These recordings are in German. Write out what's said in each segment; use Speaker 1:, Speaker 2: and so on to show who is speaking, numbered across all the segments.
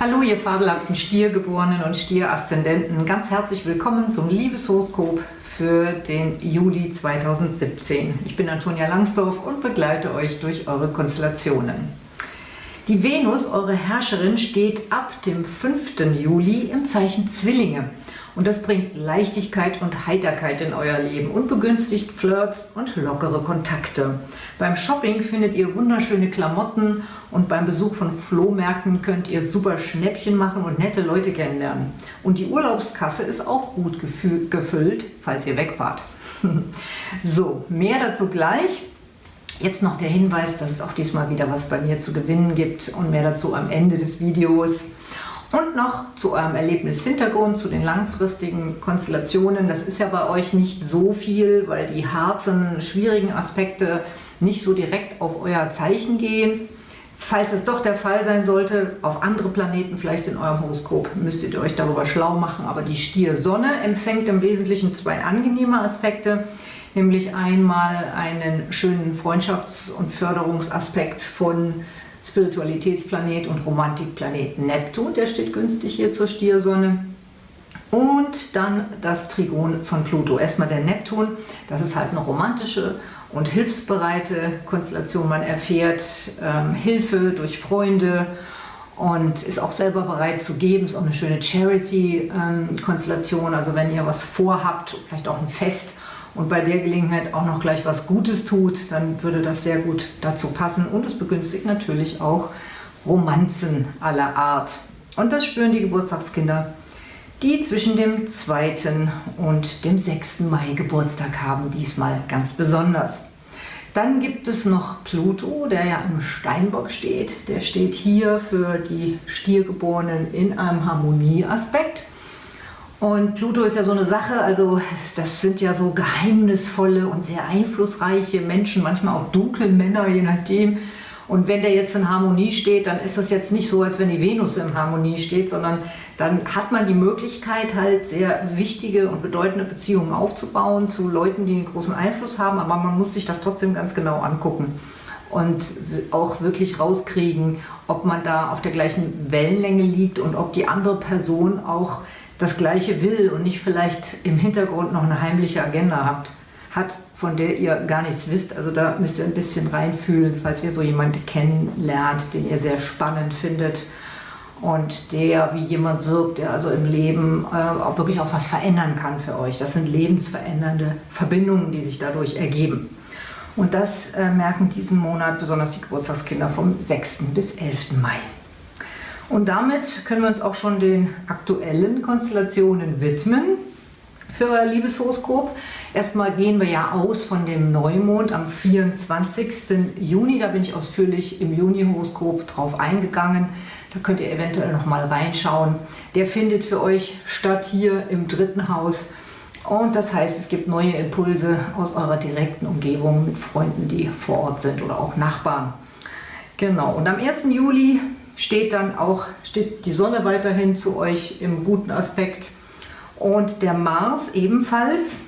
Speaker 1: Hallo ihr fabelhaften Stiergeborenen und Stieraszendenten, ganz herzlich willkommen zum Liebeshoroskop für den Juli 2017. Ich bin Antonia Langsdorf und begleite euch durch eure Konstellationen. Die Venus, eure Herrscherin, steht ab dem 5. Juli im Zeichen Zwillinge. Und das bringt Leichtigkeit und Heiterkeit in euer Leben und begünstigt Flirts und lockere Kontakte. Beim Shopping findet ihr wunderschöne Klamotten und beim Besuch von Flohmärkten könnt ihr super Schnäppchen machen und nette Leute kennenlernen. Und die Urlaubskasse ist auch gut gefüllt, falls ihr wegfahrt. so, mehr dazu gleich. Jetzt noch der Hinweis, dass es auch diesmal wieder was bei mir zu gewinnen gibt und mehr dazu am Ende des Videos. Und noch zu eurem Erlebnishintergrund, zu den langfristigen Konstellationen. Das ist ja bei euch nicht so viel, weil die harten, schwierigen Aspekte nicht so direkt auf euer Zeichen gehen. Falls es doch der Fall sein sollte, auf andere Planeten vielleicht in eurem Horoskop, müsstet ihr euch darüber schlau machen. Aber die Stier-Sonne empfängt im Wesentlichen zwei angenehme Aspekte nämlich einmal einen schönen Freundschafts- und Förderungsaspekt von Spiritualitätsplanet und Romantikplanet Neptun, der steht günstig hier zur Stiersonne. Und dann das Trigon von Pluto. Erstmal der Neptun, das ist halt eine romantische und hilfsbereite Konstellation. Man erfährt ähm, Hilfe durch Freunde und ist auch selber bereit zu geben. Ist auch eine schöne Charity-Konstellation. Ähm, also wenn ihr was vorhabt, vielleicht auch ein Fest und bei der Gelegenheit auch noch gleich was Gutes tut, dann würde das sehr gut dazu passen. Und es begünstigt natürlich auch Romanzen aller Art. Und das spüren die Geburtstagskinder, die zwischen dem 2. und dem 6. Mai Geburtstag haben, diesmal ganz besonders. Dann gibt es noch Pluto, der ja im Steinbock steht. Der steht hier für die Stiergeborenen in einem Harmonieaspekt. Und Pluto ist ja so eine Sache, also das sind ja so geheimnisvolle und sehr einflussreiche Menschen, manchmal auch dunkle Männer, je nachdem. Und wenn der jetzt in Harmonie steht, dann ist das jetzt nicht so, als wenn die Venus in Harmonie steht, sondern dann hat man die Möglichkeit, halt sehr wichtige und bedeutende Beziehungen aufzubauen zu Leuten, die einen großen Einfluss haben, aber man muss sich das trotzdem ganz genau angucken und auch wirklich rauskriegen, ob man da auf der gleichen Wellenlänge liegt und ob die andere Person auch das Gleiche will und nicht vielleicht im Hintergrund noch eine heimliche Agenda habt, hat, von der ihr gar nichts wisst. Also da müsst ihr ein bisschen reinfühlen, falls ihr so jemanden kennenlernt, den ihr sehr spannend findet und der wie jemand wirkt, der also im Leben äh, auch wirklich auch was verändern kann für euch. Das sind lebensverändernde Verbindungen, die sich dadurch ergeben. Und das äh, merken diesen Monat besonders die Geburtstagskinder vom 6. bis 11. Mai. Und damit können wir uns auch schon den aktuellen Konstellationen widmen für euer Liebeshoroskop. Erstmal gehen wir ja aus von dem Neumond am 24. Juni. Da bin ich ausführlich im Juni-Horoskop drauf eingegangen. Da könnt ihr eventuell noch mal reinschauen. Der findet für euch statt hier im dritten Haus. Und das heißt, es gibt neue Impulse aus eurer direkten Umgebung mit Freunden, die vor Ort sind oder auch Nachbarn. Genau, und am 1. Juli steht dann auch steht die Sonne weiterhin zu euch im guten Aspekt und der Mars ebenfalls.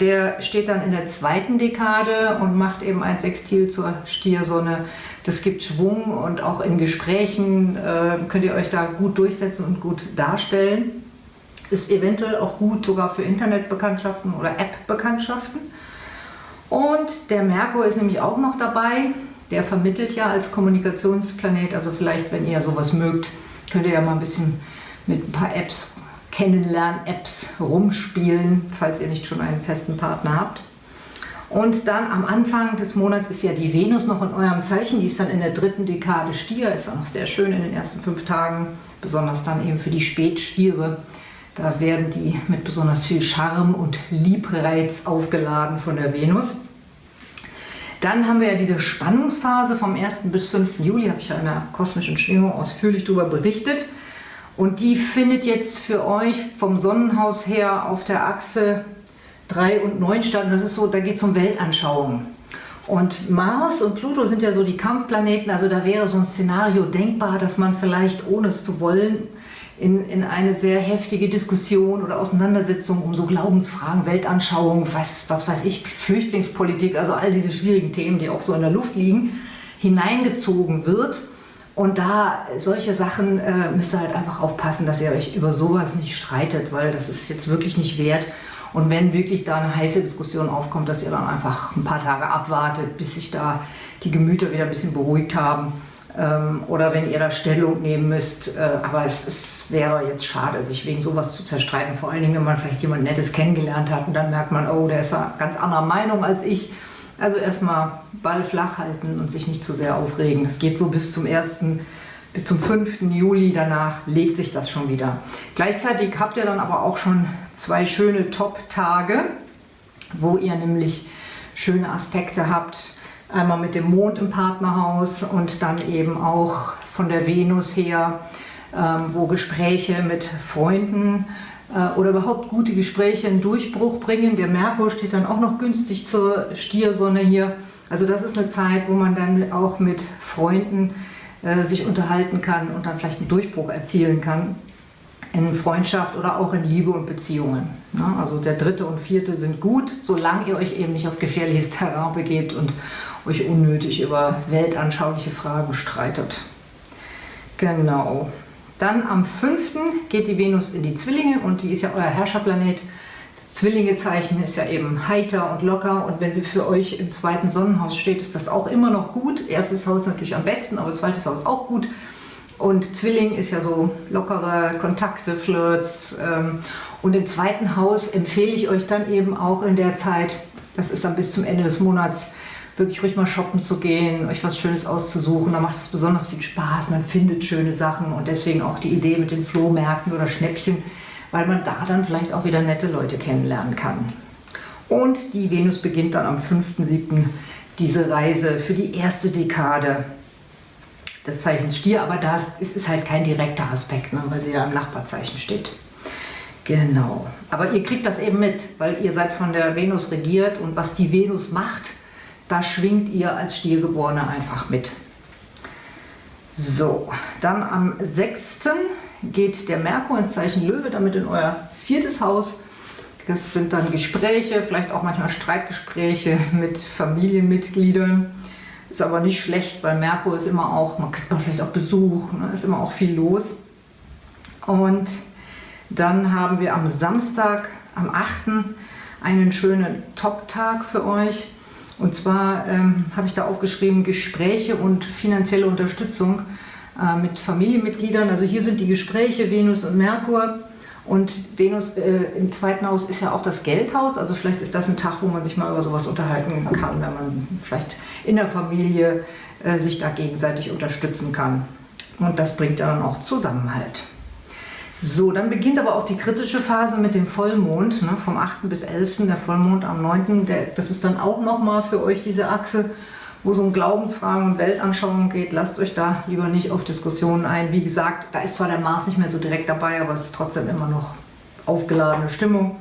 Speaker 1: Der steht dann in der zweiten Dekade und macht eben ein Sextil zur Stiersonne. Das gibt Schwung und auch in Gesprächen äh, könnt ihr euch da gut durchsetzen und gut darstellen. Ist eventuell auch gut sogar für Internetbekanntschaften oder App-Bekanntschaften. Und der Merkur ist nämlich auch noch dabei. Der vermittelt ja als Kommunikationsplanet, also vielleicht, wenn ihr sowas mögt, könnt ihr ja mal ein bisschen mit ein paar Apps, Kennenlern-Apps rumspielen, falls ihr nicht schon einen festen Partner habt. Und dann am Anfang des Monats ist ja die Venus noch in eurem Zeichen, die ist dann in der dritten Dekade Stier, ist auch noch sehr schön in den ersten fünf Tagen, besonders dann eben für die Spätstiere. Da werden die mit besonders viel Charme und Liebreiz aufgeladen von der Venus. Dann haben wir ja diese Spannungsphase vom 1. bis 5. Juli, habe ich ja in der kosmischen Schwingung ausführlich darüber berichtet. Und die findet jetzt für euch vom Sonnenhaus her auf der Achse 3 und 9 statt. Und das ist so, da geht es um Weltanschauungen. Und Mars und Pluto sind ja so die Kampfplaneten, also da wäre so ein Szenario denkbar, dass man vielleicht, ohne es zu wollen, in, in eine sehr heftige Diskussion oder Auseinandersetzung um so Glaubensfragen, Weltanschauung, was, was weiß ich, Flüchtlingspolitik, also all diese schwierigen Themen, die auch so in der Luft liegen, hineingezogen wird. Und da solche Sachen äh, müsst ihr halt einfach aufpassen, dass ihr euch über sowas nicht streitet, weil das ist jetzt wirklich nicht wert. Und wenn wirklich da eine heiße Diskussion aufkommt, dass ihr dann einfach ein paar Tage abwartet, bis sich da die Gemüter wieder ein bisschen beruhigt haben. Ähm, oder wenn ihr da Stellung nehmen müsst. Äh, aber es, es, wäre jetzt schade, sich wegen sowas zu zerstreiten. Vor allen Dingen, wenn man vielleicht jemand Nettes kennengelernt hat und dann merkt man, oh, der ist ja ganz anderer Meinung als ich. Also erstmal Ball flach halten und sich nicht zu sehr aufregen. Es geht so bis zum 1. bis zum 5. Juli. Danach legt sich das schon wieder. Gleichzeitig habt ihr dann aber auch schon zwei schöne Top-Tage, wo ihr nämlich schöne Aspekte habt. Einmal mit dem Mond im Partnerhaus und dann eben auch von der Venus her, ähm, wo Gespräche mit Freunden äh, oder überhaupt gute Gespräche einen Durchbruch bringen. Der Merkur steht dann auch noch günstig zur Stiersonne hier. Also das ist eine Zeit, wo man dann auch mit Freunden äh, sich unterhalten kann und dann vielleicht einen Durchbruch erzielen kann in Freundschaft oder auch in Liebe und Beziehungen. Ja, also der dritte und vierte sind gut, solange ihr euch eben nicht auf gefährliches Terrain begebt und euch unnötig über weltanschauliche Fragen streitet. Genau. Dann am 5. geht die Venus in die Zwillinge und die ist ja euer Herrscherplanet. Zwillingezeichen ist ja eben heiter und locker und wenn sie für euch im zweiten Sonnenhaus steht, ist das auch immer noch gut. Erstes Haus natürlich am besten, aber zweites Haus auch gut. Und Zwilling ist ja so lockere Kontakte, Flirts. Ähm, und im zweiten Haus empfehle ich euch dann eben auch in der Zeit, das ist dann bis zum Ende des Monats, wirklich ruhig mal shoppen zu gehen, euch was Schönes auszusuchen. Da macht es besonders viel Spaß, man findet schöne Sachen und deswegen auch die Idee mit den Flohmärkten oder Schnäppchen, weil man da dann vielleicht auch wieder nette Leute kennenlernen kann. Und die Venus beginnt dann am 5.7. diese Reise für die erste Dekade des Zeichens Stier, aber das ist, ist halt kein direkter Aspekt, ne, weil sie ja im Nachbarzeichen steht. Genau. Aber ihr kriegt das eben mit, weil ihr seid von der Venus regiert und was die Venus macht, da schwingt ihr als Stiergeborene einfach mit. So, dann am 6. geht der Merkur ins Zeichen Löwe, damit in euer viertes Haus. Das sind dann Gespräche, vielleicht auch manchmal Streitgespräche mit Familienmitgliedern. Ist aber nicht schlecht, weil Merkur ist immer auch, man kriegt man vielleicht auch Besuch, ne, ist immer auch viel los. Und dann haben wir am Samstag, am 8. einen schönen Top-Tag für euch. Und zwar ähm, habe ich da aufgeschrieben Gespräche und finanzielle Unterstützung äh, mit Familienmitgliedern. Also hier sind die Gespräche Venus und Merkur. Und Venus äh, im zweiten Haus ist ja auch das Geldhaus. Also vielleicht ist das ein Tag, wo man sich mal über sowas unterhalten kann, wenn man vielleicht in der Familie äh, sich da gegenseitig unterstützen kann. Und das bringt dann auch Zusammenhalt. So, dann beginnt aber auch die kritische Phase mit dem Vollmond, ne, vom 8. bis 11. Der Vollmond am 9. Der, das ist dann auch nochmal für euch diese Achse, wo es um Glaubensfragen und Weltanschauungen geht. Lasst euch da lieber nicht auf Diskussionen ein. Wie gesagt, da ist zwar der Mars nicht mehr so direkt dabei, aber es ist trotzdem immer noch aufgeladene Stimmung.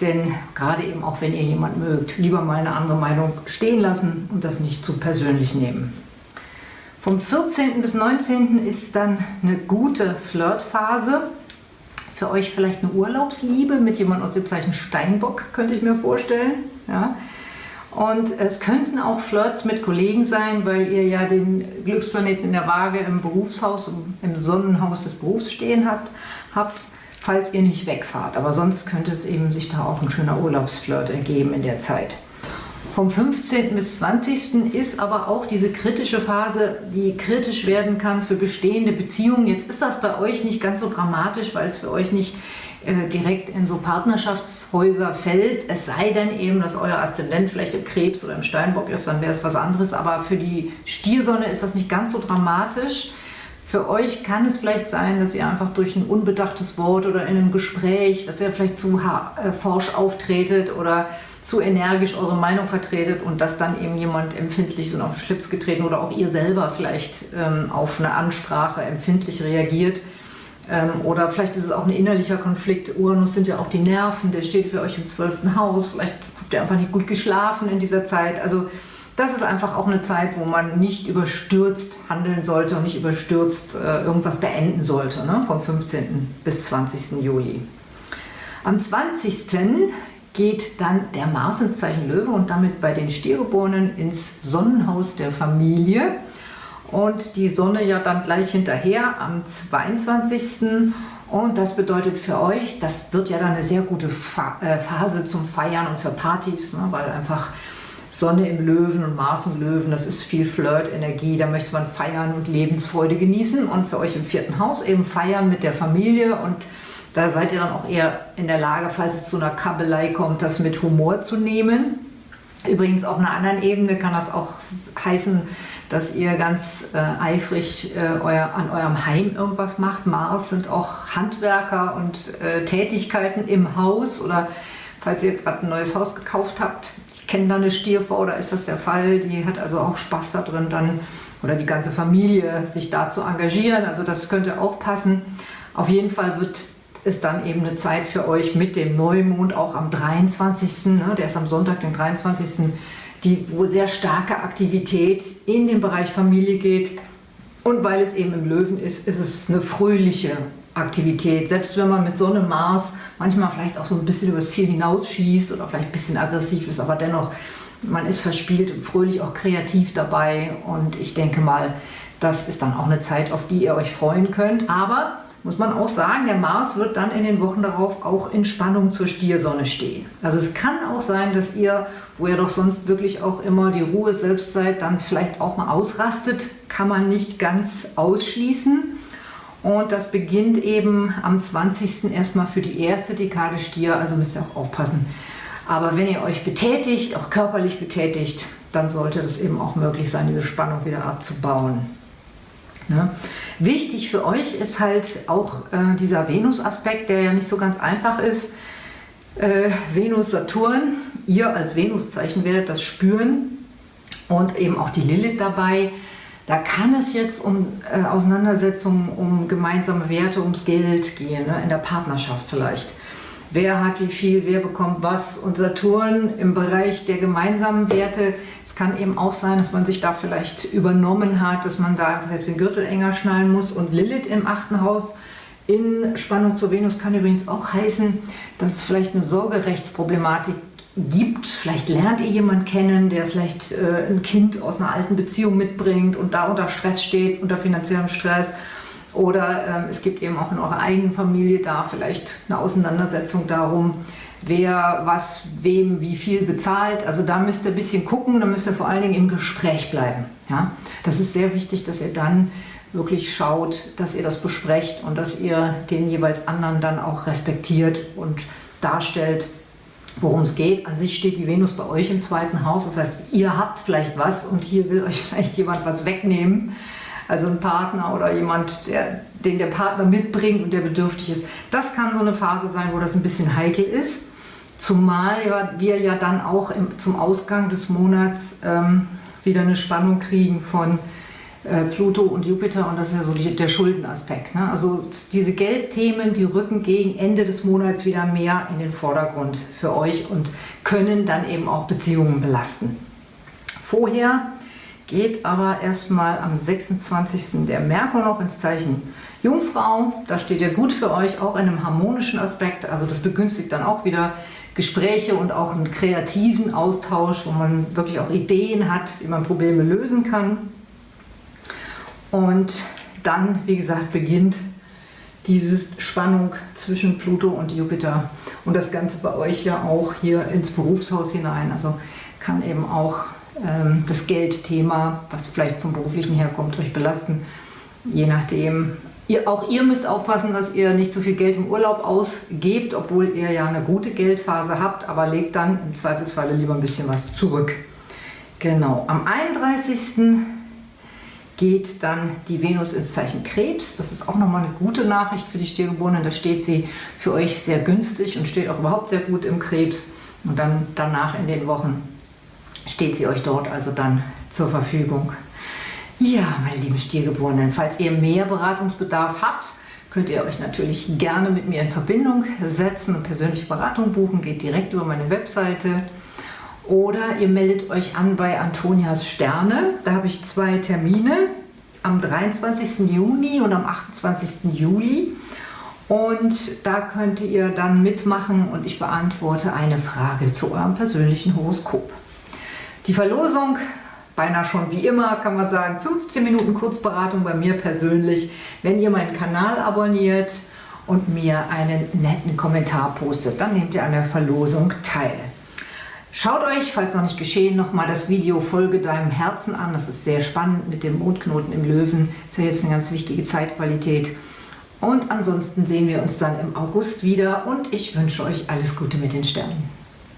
Speaker 1: Denn gerade eben auch, wenn ihr jemanden mögt, lieber mal eine andere Meinung stehen lassen und das nicht zu persönlich nehmen. Vom 14. bis 19. ist dann eine gute Flirtphase. Für euch vielleicht eine Urlaubsliebe mit jemandem aus dem Zeichen Steinbock, könnte ich mir vorstellen. Ja. Und es könnten auch Flirts mit Kollegen sein, weil ihr ja den Glücksplaneten in der Waage im Berufshaus, im Sonnenhaus des Berufs stehen habt, habt, falls ihr nicht wegfahrt. Aber sonst könnte es eben sich da auch ein schöner Urlaubsflirt ergeben in der Zeit. Vom 15. bis 20. ist aber auch diese kritische Phase, die kritisch werden kann für bestehende Beziehungen. Jetzt ist das bei euch nicht ganz so dramatisch, weil es für euch nicht äh, direkt in so Partnerschaftshäuser fällt. Es sei denn eben, dass euer Aszendent vielleicht im Krebs oder im Steinbock ist, dann wäre es was anderes. Aber für die Stiersonne ist das nicht ganz so dramatisch. Für euch kann es vielleicht sein, dass ihr einfach durch ein unbedachtes Wort oder in einem Gespräch, dass ihr vielleicht zu äh, forsch auftretet oder zu energisch eure Meinung vertretet und dass dann eben jemand empfindlich so auf den Schlips getreten oder auch ihr selber vielleicht ähm, auf eine Ansprache empfindlich reagiert. Ähm, oder vielleicht ist es auch ein innerlicher Konflikt. Uranus sind ja auch die Nerven, der steht für euch im zwölften Haus. Vielleicht habt ihr einfach nicht gut geschlafen in dieser Zeit. Also das ist einfach auch eine Zeit, wo man nicht überstürzt handeln sollte und nicht überstürzt äh, irgendwas beenden sollte, ne? vom 15. bis 20. Juli. Am 20 geht dann der Mars ins Zeichen Löwe und damit bei den Stiergeborenen ins Sonnenhaus der Familie. Und die Sonne ja dann gleich hinterher am 22. Und das bedeutet für euch, das wird ja dann eine sehr gute äh, Phase zum Feiern und für Partys, ne, weil einfach Sonne im Löwen und Mars im Löwen, das ist viel Flirt-Energie, da möchte man feiern und Lebensfreude genießen und für euch im vierten Haus eben feiern mit der Familie und da seid ihr dann auch eher in der Lage, falls es zu einer Kabelei kommt, das mit Humor zu nehmen. Übrigens auf einer anderen Ebene kann das auch heißen, dass ihr ganz äh, eifrig äh, euer, an eurem Heim irgendwas macht. Mars sind auch Handwerker und äh, Tätigkeiten im Haus oder falls ihr gerade ein neues Haus gekauft habt. Ich kenne da eine Stierfrau, da ist das der Fall. Die hat also auch Spaß da drin dann oder die ganze Familie sich da zu engagieren. Also das könnte auch passen. Auf jeden Fall wird es dann eben eine Zeit für euch mit dem Neumond auch am 23. Ne, der ist am Sonntag, den 23 die, wo sehr starke Aktivität in den Bereich Familie geht. Und weil es eben im Löwen ist, ist es eine fröhliche Aktivität. Selbst wenn man mit Sonne, Mars manchmal vielleicht auch so ein bisschen übers Ziel hinausschießt oder vielleicht ein bisschen aggressiv ist, aber dennoch, man ist verspielt und fröhlich auch kreativ dabei. Und ich denke mal, das ist dann auch eine Zeit, auf die ihr euch freuen könnt. Aber muss man auch sagen, der Mars wird dann in den Wochen darauf auch in Spannung zur Stiersonne stehen. Also es kann auch sein, dass ihr, wo ihr doch sonst wirklich auch immer die Ruhe selbst seid, dann vielleicht auch mal ausrastet, kann man nicht ganz ausschließen. Und das beginnt eben am 20. erstmal für die erste Dekade Stier, also müsst ihr auch aufpassen. Aber wenn ihr euch betätigt, auch körperlich betätigt, dann sollte es eben auch möglich sein, diese Spannung wieder abzubauen. Ne? Wichtig für euch ist halt auch äh, dieser Venus-Aspekt, der ja nicht so ganz einfach ist. Äh, Venus-Saturn, ihr als Venuszeichen werdet das spüren und eben auch die Lilith dabei. Da kann es jetzt um äh, Auseinandersetzungen, um gemeinsame Werte, ums Geld gehen, ne? in der Partnerschaft vielleicht. Wer hat wie viel, wer bekommt was und Saturn im Bereich der gemeinsamen Werte kann eben auch sein, dass man sich da vielleicht übernommen hat, dass man da einfach jetzt den Gürtel enger schnallen muss. Und Lilith im achten Haus in Spannung zur Venus kann übrigens auch heißen, dass es vielleicht eine Sorgerechtsproblematik gibt. Vielleicht lernt ihr jemanden kennen, der vielleicht äh, ein Kind aus einer alten Beziehung mitbringt und da unter Stress steht, unter finanziellem Stress. Oder ähm, es gibt eben auch in eurer eigenen Familie da vielleicht eine Auseinandersetzung darum, wer was wem wie viel bezahlt. Also da müsst ihr ein bisschen gucken, da müsst ihr vor allen Dingen im Gespräch bleiben. Ja? Das ist sehr wichtig, dass ihr dann wirklich schaut, dass ihr das besprecht und dass ihr den jeweils anderen dann auch respektiert und darstellt, worum es geht. An sich steht die Venus bei euch im zweiten Haus, das heißt, ihr habt vielleicht was und hier will euch vielleicht jemand was wegnehmen. Also ein Partner oder jemand, der, den der Partner mitbringt und der bedürftig ist. Das kann so eine Phase sein, wo das ein bisschen heikel ist. Zumal wir ja dann auch im, zum Ausgang des Monats ähm, wieder eine Spannung kriegen von äh, Pluto und Jupiter und das ist ja so die, der Schuldenaspekt. Ne? Also diese Geldthemen, die rücken gegen Ende des Monats wieder mehr in den Vordergrund für euch und können dann eben auch Beziehungen belasten. Vorher geht aber erstmal am 26. der Merkur noch ins Zeichen Jungfrau. Da steht ja gut für euch, auch in einem harmonischen Aspekt. Also das begünstigt dann auch wieder Gespräche und auch einen kreativen Austausch, wo man wirklich auch Ideen hat, wie man Probleme lösen kann. Und dann, wie gesagt, beginnt diese Spannung zwischen Pluto und Jupiter und das Ganze bei euch ja auch hier ins Berufshaus hinein. Also kann eben auch das Geldthema, was vielleicht vom beruflichen herkommt, euch belasten, je nachdem, Ihr, auch ihr müsst aufpassen, dass ihr nicht so viel Geld im Urlaub ausgebt, obwohl ihr ja eine gute Geldphase habt, aber legt dann im Zweifelsfalle lieber ein bisschen was zurück. Genau, am 31. geht dann die Venus ins Zeichen Krebs. Das ist auch nochmal eine gute Nachricht für die Stiergeborenen. Da steht sie für euch sehr günstig und steht auch überhaupt sehr gut im Krebs. Und dann danach in den Wochen steht sie euch dort also dann zur Verfügung. Ja, meine lieben Stiergeborenen, falls ihr mehr Beratungsbedarf habt, könnt ihr euch natürlich gerne mit mir in Verbindung setzen und persönliche Beratung buchen. Geht direkt über meine Webseite. Oder ihr meldet euch an bei Antonias Sterne. Da habe ich zwei Termine, am 23. Juni und am 28. Juli. Und da könnt ihr dann mitmachen und ich beantworte eine Frage zu eurem persönlichen Horoskop. Die Verlosung beinahe schon wie immer, kann man sagen, 15 Minuten Kurzberatung bei mir persönlich, wenn ihr meinen Kanal abonniert und mir einen netten Kommentar postet. Dann nehmt ihr an der Verlosung teil. Schaut euch, falls noch nicht geschehen, nochmal das Video Folge deinem Herzen an. Das ist sehr spannend mit dem Mondknoten im Löwen. Das ist ja jetzt eine ganz wichtige Zeitqualität. Und ansonsten sehen wir uns dann im August wieder und ich wünsche euch alles Gute mit den Sternen.